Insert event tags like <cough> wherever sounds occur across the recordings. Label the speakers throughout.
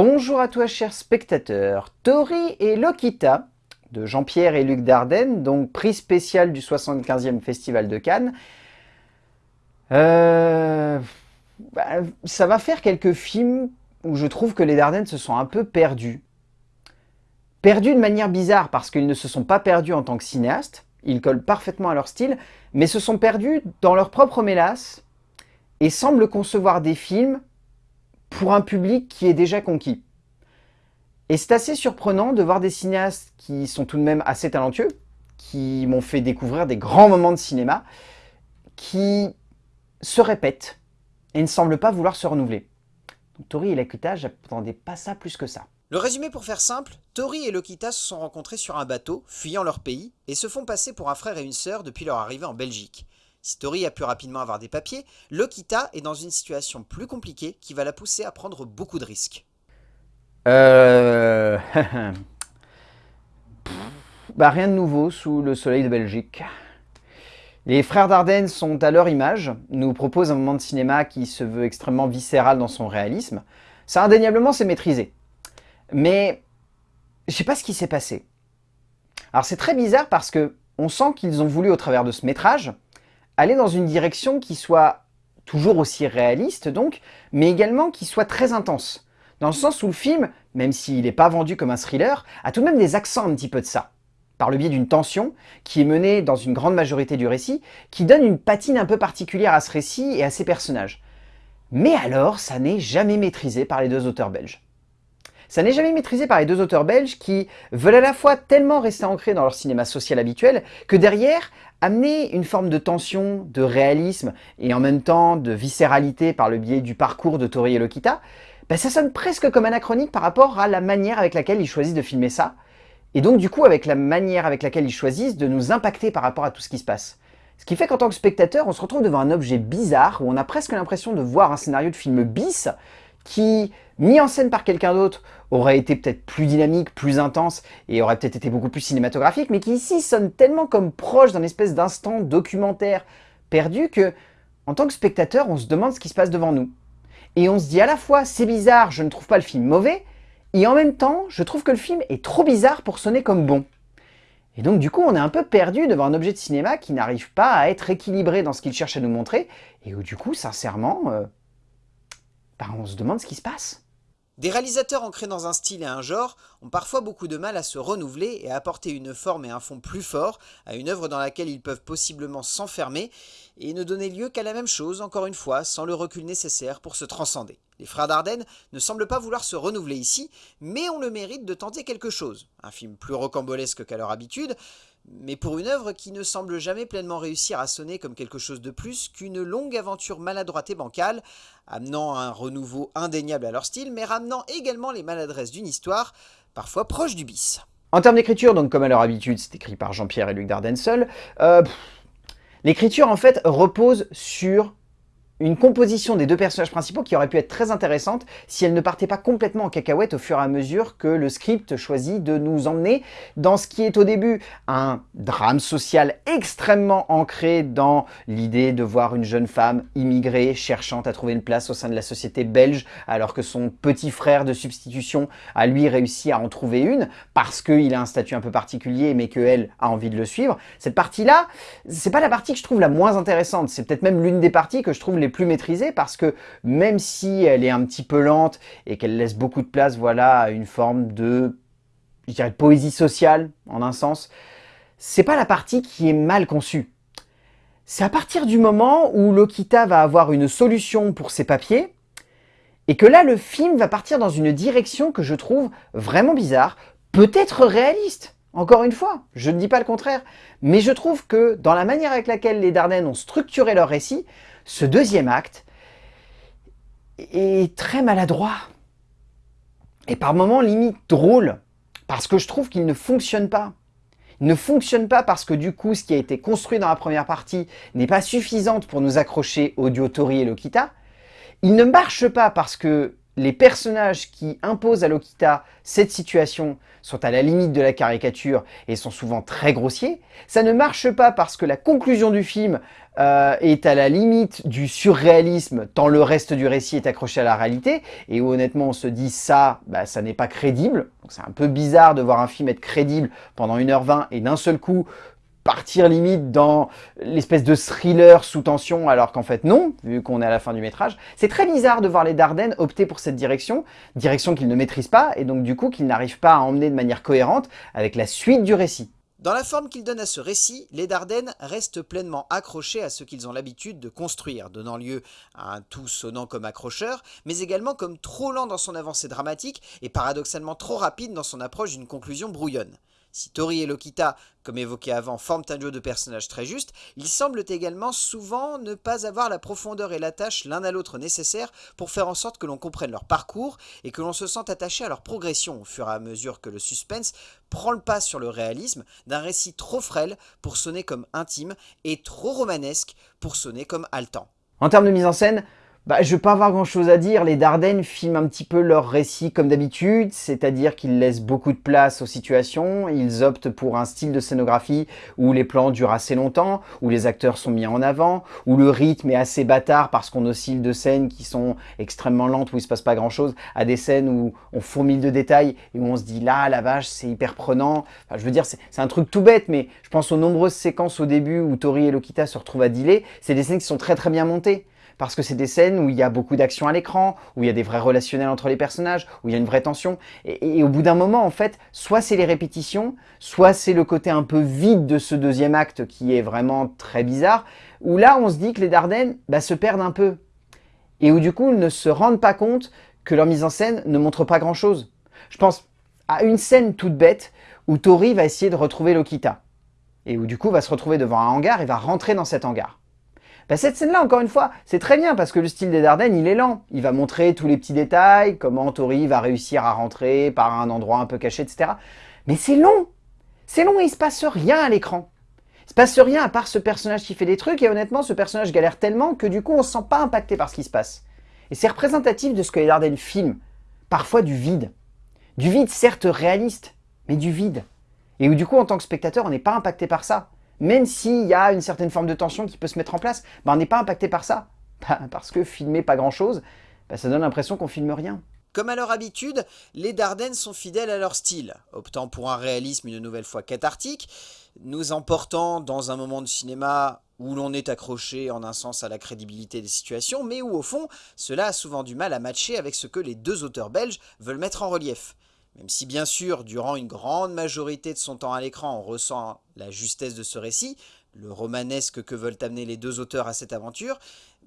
Speaker 1: Bonjour à toi chers spectateurs, Tori et Lokita de Jean-Pierre et Luc Dardenne, donc prix spécial du 75e Festival de Cannes. Euh, bah, ça va faire quelques films où je trouve que les Dardennes se sont un peu perdus. Perdus de manière bizarre parce qu'ils ne se sont pas perdus en tant que cinéastes, ils collent parfaitement à leur style, mais se sont perdus dans leur propre mélasse et semblent concevoir des films pour un public qui est déjà conquis. Et c'est assez surprenant de voir des cinéastes qui sont tout de même assez talentueux, qui m'ont fait découvrir des grands moments de cinéma, qui se répètent et ne semblent pas vouloir se renouveler. Tori et Lokita, j'attendais pas ça plus que ça.
Speaker 2: Le résumé pour faire simple, Tori et Lokita se sont rencontrés sur un bateau, fuyant leur pays, et se font passer pour un frère et une sœur depuis leur arrivée en Belgique. Si Tori a pu rapidement avoir des papiers, Lokita est dans une situation plus compliquée qui va la pousser à prendre beaucoup de risques.
Speaker 1: Euh... <laughs> bah rien de nouveau sous le soleil de Belgique. Les frères Dardenne sont à leur image, nous proposent un moment de cinéma qui se veut extrêmement viscéral dans son réalisme. Ça indéniablement c'est maîtrisé. Mais je sais pas ce qui s'est passé. Alors c'est très bizarre parce que on sent qu'ils ont voulu au travers de ce métrage aller dans une direction qui soit toujours aussi réaliste donc, mais également qui soit très intense. Dans le sens où le film, même s'il n'est pas vendu comme un thriller, a tout de même des accents un petit peu de ça. Par le biais d'une tension qui est menée dans une grande majorité du récit, qui donne une patine un peu particulière à ce récit et à ses personnages. Mais alors, ça n'est jamais maîtrisé par les deux auteurs belges. Ça n'est jamais maîtrisé par les deux auteurs belges qui veulent à la fois tellement rester ancrés dans leur cinéma social habituel que derrière, amener une forme de tension, de réalisme et en même temps de viscéralité par le biais du parcours de Tori et Lokita, ben ça sonne presque comme anachronique par rapport à la manière avec laquelle ils choisissent de filmer ça, et donc du coup avec la manière avec laquelle ils choisissent de nous impacter par rapport à tout ce qui se passe. Ce qui fait qu'en tant que spectateur, on se retrouve devant un objet bizarre, où on a presque l'impression de voir un scénario de film bis, qui, mis en scène par quelqu'un d'autre, aurait été peut-être plus dynamique, plus intense, et aurait peut-être été beaucoup plus cinématographique, mais qui ici sonne tellement comme proche d'un espèce d'instant documentaire perdu que, en tant que spectateur, on se demande ce qui se passe devant nous. Et on se dit à la fois, c'est bizarre, je ne trouve pas le film mauvais, et en même temps, je trouve que le film est trop bizarre pour sonner comme bon. Et donc du coup, on est un peu perdu devant un objet de cinéma qui n'arrive pas à être équilibré dans ce qu'il cherche à nous montrer, et où du coup, sincèrement, euh, bah, on se demande ce qui se passe.
Speaker 2: Des réalisateurs ancrés dans un style et un genre ont parfois beaucoup de mal à se renouveler et à apporter une forme et un fond plus fort à une œuvre dans laquelle ils peuvent possiblement s'enfermer et ne donner lieu qu'à la même chose, encore une fois, sans le recul nécessaire pour se transcender. Les frères Dardenne ne semblent pas vouloir se renouveler ici, mais ont le mérite de tenter quelque chose. Un film plus rocambolesque qu'à leur habitude, mais pour une œuvre qui ne semble jamais pleinement réussir à sonner comme quelque chose de plus qu'une longue aventure maladroite et bancale, amenant un renouveau indéniable à leur style, mais ramenant également les maladresses d'une histoire, parfois proche du bis.
Speaker 1: En termes d'écriture, donc comme à leur habitude, c'est écrit par Jean-Pierre et Luc Dardenne seul, euh, l'écriture en fait repose sur une composition des deux personnages principaux qui aurait pu être très intéressante si elle ne partait pas complètement en cacahuète au fur et à mesure que le script choisit de nous emmener dans ce qui est au début un drame social extrêmement ancré dans l'idée de voir une jeune femme immigrée cherchant à trouver une place au sein de la société belge alors que son petit frère de substitution a lui réussi à en trouver une parce qu'il a un statut un peu particulier mais qu'elle a envie de le suivre. Cette partie-là, c'est pas la partie que je trouve la moins intéressante, c'est peut-être même l'une des parties que je trouve les plus maîtrisée parce que même si elle est un petit peu lente et qu'elle laisse beaucoup de place voilà, à une forme de, je dirais, poésie sociale en un sens, c'est pas la partie qui est mal conçue. C'est à partir du moment où Lokita va avoir une solution pour ses papiers, et que là le film va partir dans une direction que je trouve vraiment bizarre, peut-être réaliste, encore une fois, je ne dis pas le contraire, mais je trouve que dans la manière avec laquelle les Dardennes ont structuré leur récit, ce deuxième acte est très maladroit. Et par moments limite drôle, parce que je trouve qu'il ne fonctionne pas. Il ne fonctionne pas parce que du coup, ce qui a été construit dans la première partie n'est pas suffisante pour nous accrocher au duo Tori et Lokita. Il ne marche pas parce que les personnages qui imposent à Lokita cette situation sont à la limite de la caricature et sont souvent très grossiers. Ça ne marche pas parce que la conclusion du film euh, est à la limite du surréalisme tant le reste du récit est accroché à la réalité et où honnêtement on se dit ça, bah, ça n'est pas crédible. C'est un peu bizarre de voir un film être crédible pendant 1h20 et d'un seul coup partir limite dans l'espèce de thriller sous tension, alors qu'en fait non, vu qu'on est à la fin du métrage. C'est très bizarre de voir les Dardennes opter pour cette direction, direction qu'ils ne maîtrisent pas, et donc du coup qu'ils n'arrivent pas à emmener de manière cohérente avec la suite du récit.
Speaker 2: Dans la forme qu'ils donnent à ce récit, les Dardennes restent pleinement accrochés à ce qu'ils ont l'habitude de construire, donnant lieu à un tout sonnant comme accrocheur, mais également comme trop lent dans son avancée dramatique et paradoxalement trop rapide dans son approche d'une conclusion brouillonne. Si Tori et Lokita, comme évoqué avant, forment un duo de personnages très juste, ils semblent également souvent ne pas avoir la profondeur et l'attache l'un à l'autre nécessaires pour faire en sorte que l'on comprenne leur parcours et que l'on se sente attaché à leur progression au fur et à mesure que le suspense prend le pas sur le réalisme d'un récit trop frêle pour sonner comme intime et trop romanesque pour sonner comme haletant.
Speaker 1: En termes de mise en scène, bah, je ne vais pas avoir grand chose à dire, les Dardennes filment un petit peu leur récit comme d'habitude, c'est-à-dire qu'ils laissent beaucoup de place aux situations, ils optent pour un style de scénographie où les plans durent assez longtemps, où les acteurs sont mis en avant, où le rythme est assez bâtard parce qu'on oscille de scènes qui sont extrêmement lentes, où il se passe pas grand chose, à des scènes où on fourmille de détails et où on se dit là, la vache, c'est hyper prenant. je veux dire, c'est un truc tout bête, mais je pense aux nombreuses séquences au début où Tori et Lokita se retrouvent à dealer, c'est des scènes qui sont très très bien montées parce que c'est des scènes où il y a beaucoup d'action à l'écran, où il y a des vrais relationnels entre les personnages, où il y a une vraie tension. Et, au bout d'un moment, en fait, soit c'est les répétitions, soit c'est le côté un peu vide de ce deuxième acte qui est vraiment très bizarre, où là, on se dit que les Dardennes bah, se perdent un peu. Et où du coup, ils ne se rendent pas compte que leur mise en scène ne montre pas grand-chose. Je pense à une scène toute bête où Tori va essayer de retrouver Lokita. Et où du coup va se retrouver devant un hangar et va rentrer dans cet hangar. Bah, cette scène-là, encore une fois, c'est très bien parce que le style des Dardennes, il est lent. Il va montrer tous les petits détails, comment Tori va réussir à rentrer par un endroit un peu caché, etc. Mais c'est long C'est long et il se passe rien à l'écran. Il se passe rien à part ce personnage qui fait des trucs et honnêtement, ce personnage galère tellement que du coup, on se sent pas impacté par ce qui se passe. Et c'est représentatif de ce que les Dardennes filment. Parfois du vide. Du vide certes réaliste, mais du vide. Et où du coup, en tant que spectateur, on n'est pas impacté par ça même s'il y a une certaine forme de tension qui peut se mettre en place, ben, on n'est pas impacté par ça. <laughs> Bah, parce que filmer pas grand-chose, bah, ça donne l'impression qu'on filme rien.
Speaker 2: Comme à leur habitude, les Dardennes sont fidèles à leur style, optant pour un réalisme une nouvelle fois cathartique, nous emportant dans un moment de cinéma où l'on est accroché en un sens à la crédibilité des situations, mais où au fond, cela a souvent du mal à matcher avec ce que les deux auteurs belges veulent mettre en relief. Même si bien sûr, durant une grande majorité de son temps à l'écran, on ressent la justesse de ce récit, le romanesque que veulent amener les deux auteurs à cette aventure,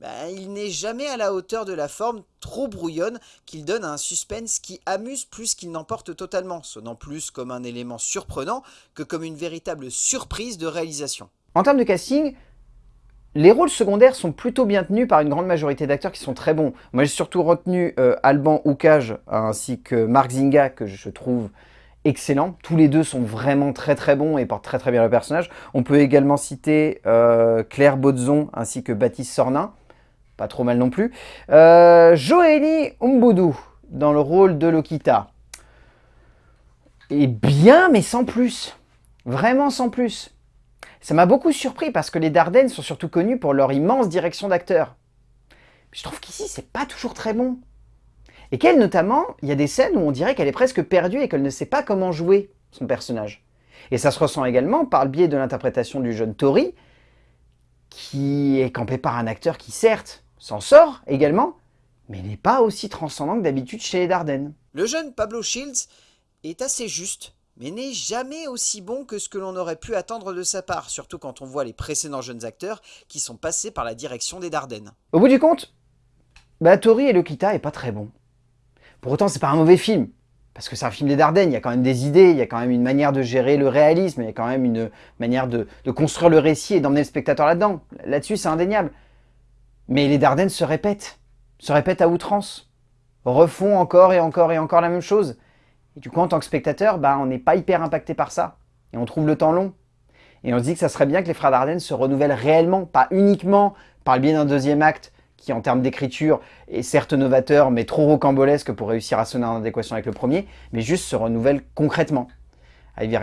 Speaker 2: ben, il n'est jamais à la hauteur de la forme trop brouillonne qu'il donne à un suspense qui amuse plus qu'il n'emporte totalement, sonnant plus comme un élément surprenant que comme une véritable surprise de réalisation.
Speaker 1: En termes de casting, les rôles secondaires sont plutôt bien tenus par une grande majorité d'acteurs qui sont très bons. Moi, j'ai surtout retenu euh, Alban Oukage ainsi que Marc Zinga, que je trouve excellent. Tous les deux sont vraiment très très bons et portent très très bien le personnage. On peut également citer euh, Claire Bodzon ainsi que Baptiste Sornin. Pas trop mal non plus. Euh, Joélie Umboudou dans le rôle de Lokita. Et bien, mais sans plus. Vraiment sans plus. Ça m'a beaucoup surpris parce que les Dardennes sont surtout connus pour leur immense direction d'acteur. Je trouve qu'ici, c'est pas toujours très bon. Et qu'elle, notamment, il y a des scènes où on dirait qu'elle est presque perdue et qu'elle ne sait pas comment jouer son personnage. Et ça se ressent également par le biais de l'interprétation du jeune Tori, qui est campé par un acteur qui, certes, s'en sort également, mais n'est pas aussi transcendant que d'habitude chez les Dardennes.
Speaker 2: Le jeune Pablo Shields est assez juste mais n'est jamais aussi bon que ce que l'on aurait pu attendre de sa part, surtout quand on voit les précédents jeunes acteurs qui sont passés par la direction des Dardennes.
Speaker 1: Au bout du compte, bah, Tori et Lokita est pas très bon. Pour autant, c'est pas un mauvais film, parce que c'est un film des Dardennes, il y a quand même des idées, il y a quand même une manière de gérer le réalisme, il y a quand même une manière de, de construire le récit et d'emmener le spectateur là-dedans. Là-dessus, c'est indéniable. Mais les Dardennes se répètent, se répètent à outrance, refont encore et encore et encore la même chose. Du coup, en tant que spectateur, bah, on n'est pas hyper impacté par ça. Et on trouve le temps long. Et on se dit que ça serait bien que les frères Dardenne se renouvellent réellement, pas uniquement par le biais d'un deuxième acte qui en termes d'écriture est certes novateur, mais trop rocambolesque pour réussir à sonner en adéquation avec le premier, mais juste se renouvelle concrètement,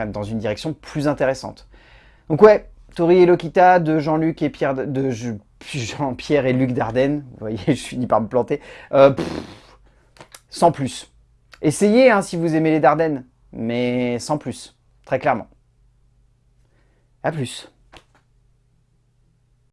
Speaker 1: dans une direction plus intéressante. Donc ouais, Tori et Lokita de Jean-Luc et Pierre de Jean-Pierre et Luc Dardenne, vous voyez, <laughs> je finis par me planter, euh, sans plus. Essayez hein, si vous aimez les Dardennes, mais sans plus, très clairement. A plus.